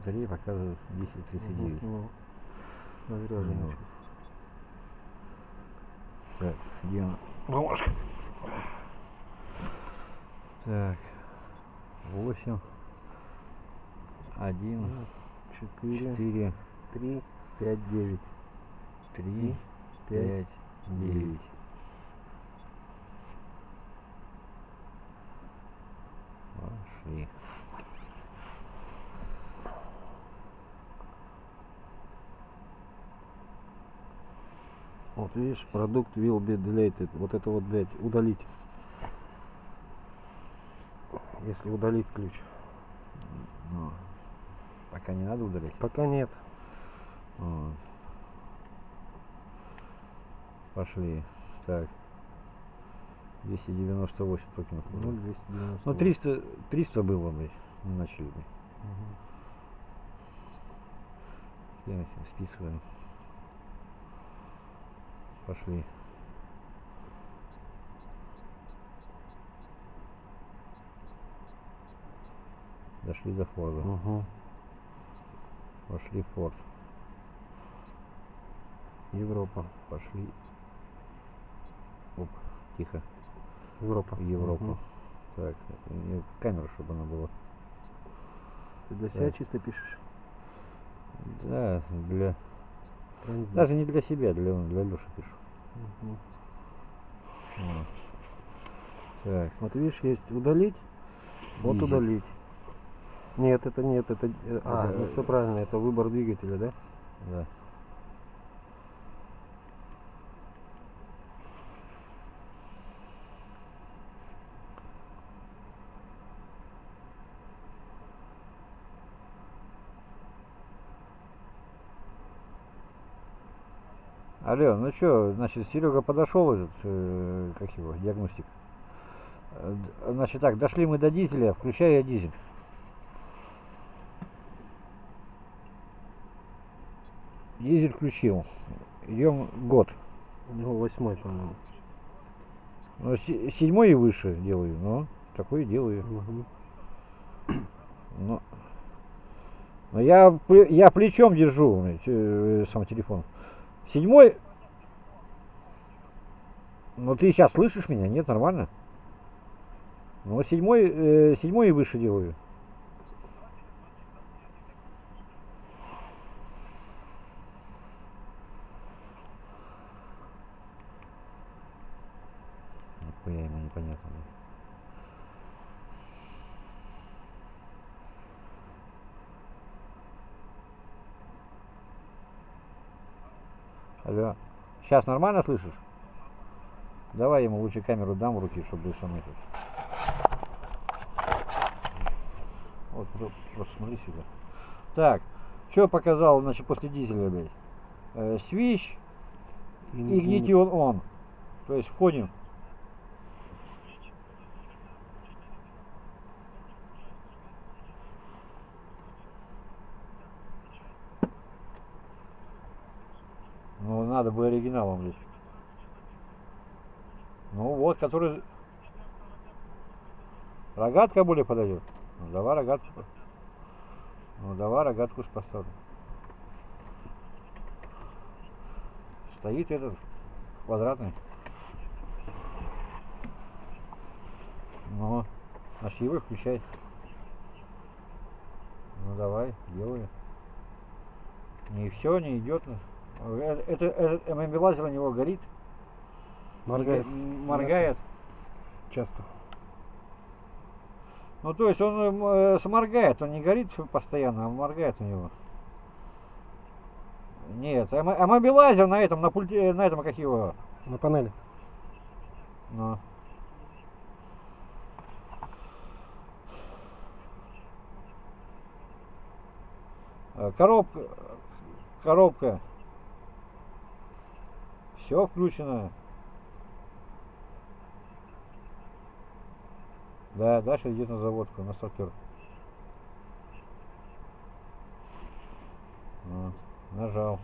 батареи показывает 10.39. Ну. Ну. Так, где она? Бумажка. Так, 8, 1, Четыре, 4, три, пять, девять. 3, пять, 5, 9. Пошли. Вот видишь, продукт will be deleted. Вот это вот, блядь, удалить. Если удалить ключ. Ну, пока не надо удалять. Пока нет. Вот. Пошли. Так. 298 токенов. Ну, 290. Ну, 300, 300 было бы. Не начали. Я списываем. Пошли. Дошли до Форда. Угу. Пошли в Форд. Европа. Пошли. Оп, тихо. Европа. В Европу. Мгм. Так, мне камера, чтобы она была. Ты для себя Так. чисто пишешь? Да, для. Транзит. Даже не для себя, для, для Леши пишу. Мгм. Вот. Так, Вот видишь, есть удалить. Вот Дизель. удалить. Нет, это нет, это... э, А, Это- ну все правильно, это выбор двигателя, да? да. Алло, ну что, значит, Серега подошел, этот, э, как его, диагностик. Э, Значит так, дошли мы до дизеля, включаю я дизель. Дизель включил. Идем год. Ну, восьмой, по-моему. Ну, се- седьмой и выше делаю, но такой и делаю. Мгм. Но, но я, я плечом держу э, сам телефон. Седьмой. Ну ты сейчас слышишь меня? Нет, нормально? Ну седьмой, э, седьмой и выше делаю. Нихуя ему непонятно. да. Алло. Сейчас нормально слышишь? Давай ему лучше камеру дам в руки, чтобы сам этот. Вот, про- просто смотри сюда. Так, что показал, значит, после дизеля, блядь? Э, свищ, игнитион он. То есть входим. Ну, надо бы оригиналом здесь. Ну, вот, который... Рогатка более подойдет. Ну, давай рогатку. Ну, давай рогатку поставлю. Стоит этот квадратный. Ну, его включай. Ну, давай, делаю. Не все, не идет. Э, Это, этот ММ-лазер у него горит. Моргает. Моргает. Часто. Ну, то есть он м, э, сморгает, он не горит постоянно, а моргает у него. Нет, а мобилайзер на этом, на пульте, на этом, как его, На панели. ну. Э, Коробка, коробка. Все включено. Да, дальше идет на заводку, на стартер. Вот, нажал.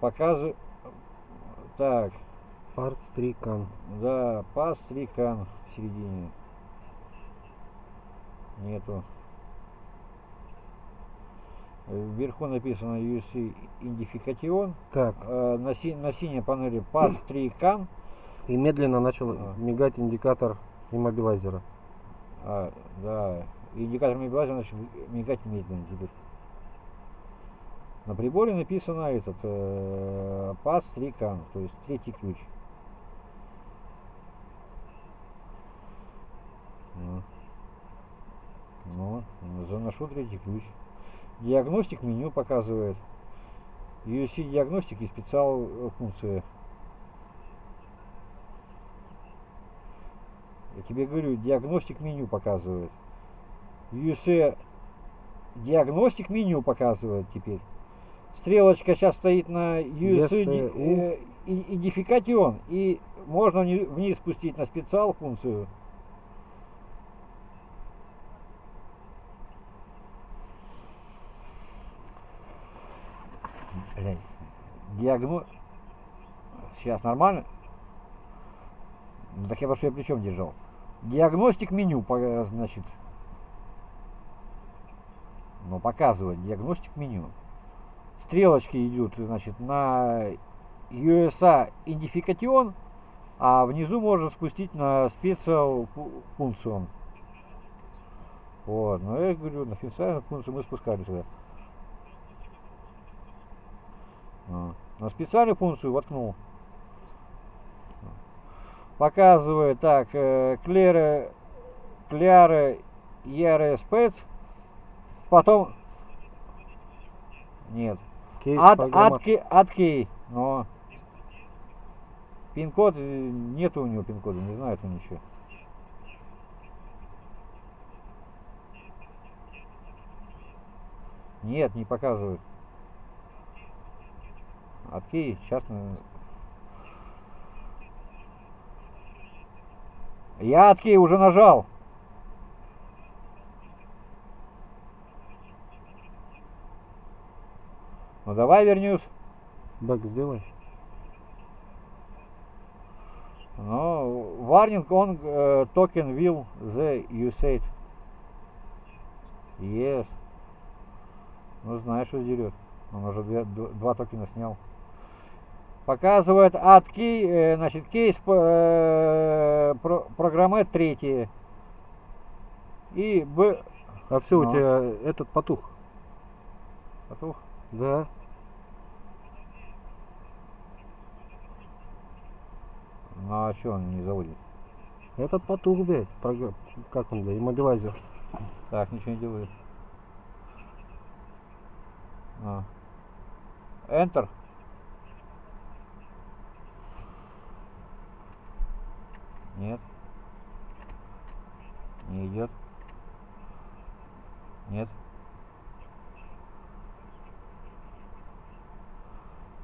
Показываю. Так, Фарт, стрикан. да, пас трикан в середине. Нету. Вверху написано UC Identification. Так, Э, На, си- на синей панели PAS 3 CAN. и медленно начал А. мигать индикатор иммобилайзера. А, да. Индикатор мигать начал мигать медленно теперь. На приборе написано этот э, PAS 3 CAN, то есть третий ключ. Ну. Ну, заношу третий ключ. Диагностик меню показывает. UC диагностик и специал э, функция. Я тебе говорю, диагностик меню показывает. UC диагностик меню показывает теперь. Стрелочка сейчас стоит на UC э, и- идентификацион. И можно вни- вниз спустить на специал функцию. Блядь. Диагно... Сейчас нормально? Ну так я я плечом держал. Диагностик меню, значит. Ну, показывает диагностик меню. Стрелочки идут, значит, на USA идентификацион, а внизу можно спустить на специал функцию. Вот, ну я говорю, на специальную функцию мы спускали сюда. А, На специальную функцию воткнул. Показывает так, э, Клера, Кляра, Яре Спец, потом, нет, Кейс от, от, от кей, но пин-код, э, нет у него пин-кода, не знает он ничего. Нет, не показывает. От кей, сейчас мы... Я от кей уже нажал. Ну давай вернусь. Бэк сделай. Ну, warning on uh, token will the usage. Yes. Ну, знаешь, что дерет. Он уже две- два токена снял. Показывает от key, э, значит, кейс э, про, программы третье. И Б... А все, Ну. у тебя этот потух. Потух. Да. Ну, а что он не заводит? Этот потух, блядь. програ- Как он, блядь, иммобилайзер. Так, ничего не делает. А. Enter. Нет. Не идет. Нет.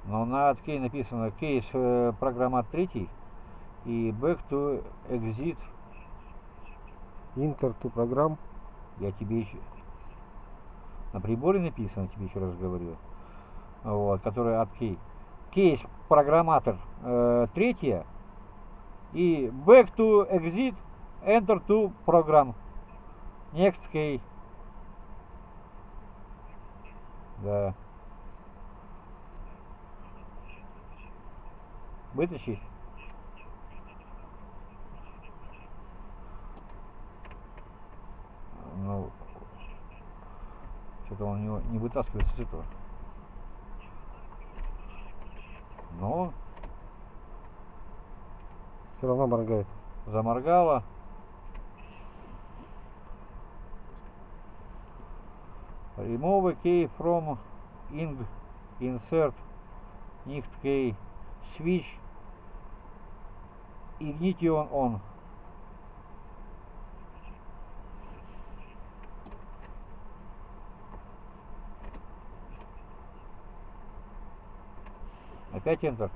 Но на откей написано кейс э, программа третий и back to exit. Интер ту программ. Я тебе еще... На приборе написано, тебе еще раз говорю. Вот, который от кей. Кейс программатор э, третья. И back to exit, enter to program. Next key. Да. Вытащить? Ну, что-то он не, не вытаскивается с этого. Ну, Все равно моргает. заморгала. Remove key from ing insert nicht key switch ignition on. Опять Enter.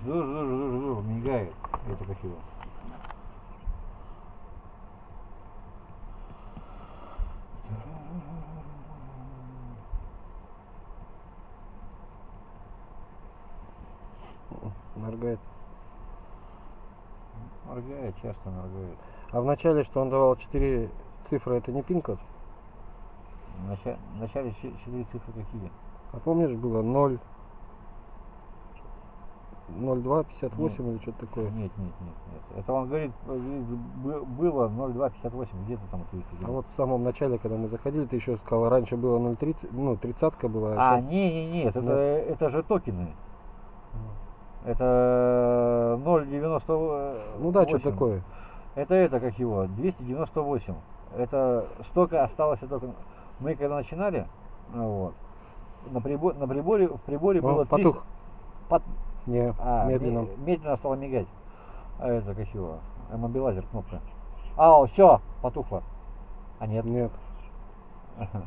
Жду, жду, жду, жду, мигает. Это красиво. Моргает. Моргает, часто моргает. А в начале, что он давал 4 цифра это не пин-код? В начале, в начале че- четыре цифры какие? А помнишь, было 0, 02, 58 или что-то такое? Нет, нет, нет, нет. Это он говорит, э, было 0258, где-то там. А вот в самом начале, когда мы заходили, ты еще сказал, раньше было 0,30, ну, тридцатка была. А, щас- не, не, нет, это, Нет. это же токены. Это 0,90. Ну да, что такое. Это это, как его, 298. Это столько осталось только... Мы когда начинали, ну вот, на, прибор, на приборе, в приборе О, было 300 потух. Пот- Не, а, медленно. ме- медленно стало мигать. А это как его, мобилайзер кнопка. А, все, потухло. А нет. Нет. Ага.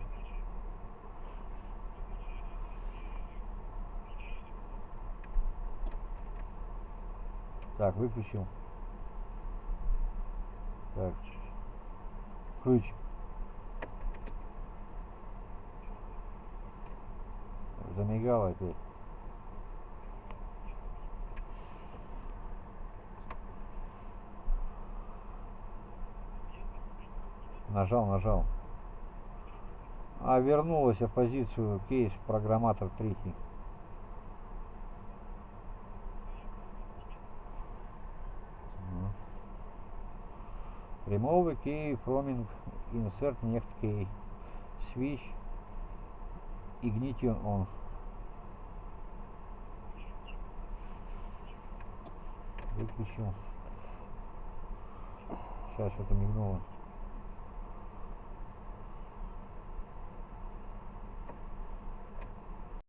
Так, выключил. Так. Ключ. Замигало опять. Нажал, нажал. А вернулась в позицию кейс программатор третий. Remove key from insert next key. Switch ignition on. Выключил. Сейчас что-то мигнуло.